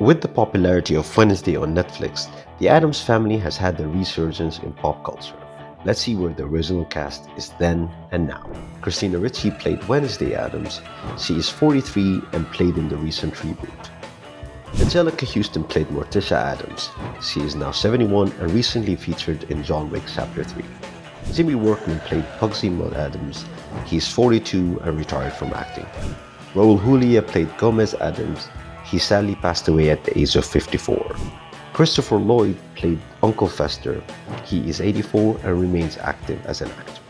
With the popularity of Wednesday on Netflix, the Addams family has had a resurgence in pop culture. Let's see where the original cast is then and now. Christina Ricci played Wednesday Addams. She is 43 and played in the recent reboot. Anjelica Huston played Morticia Addams. She is now 71 and recently featured in John Wick Chapter 3. Jimmy Workman played Pugsley Mudd-Addams. He is 42 and retired from acting. Raul Julia played Gomez Addams. He sadly passed away at the age of 54. Christopher Lloyd played Uncle Fester. He is 84 and remains active as an actor.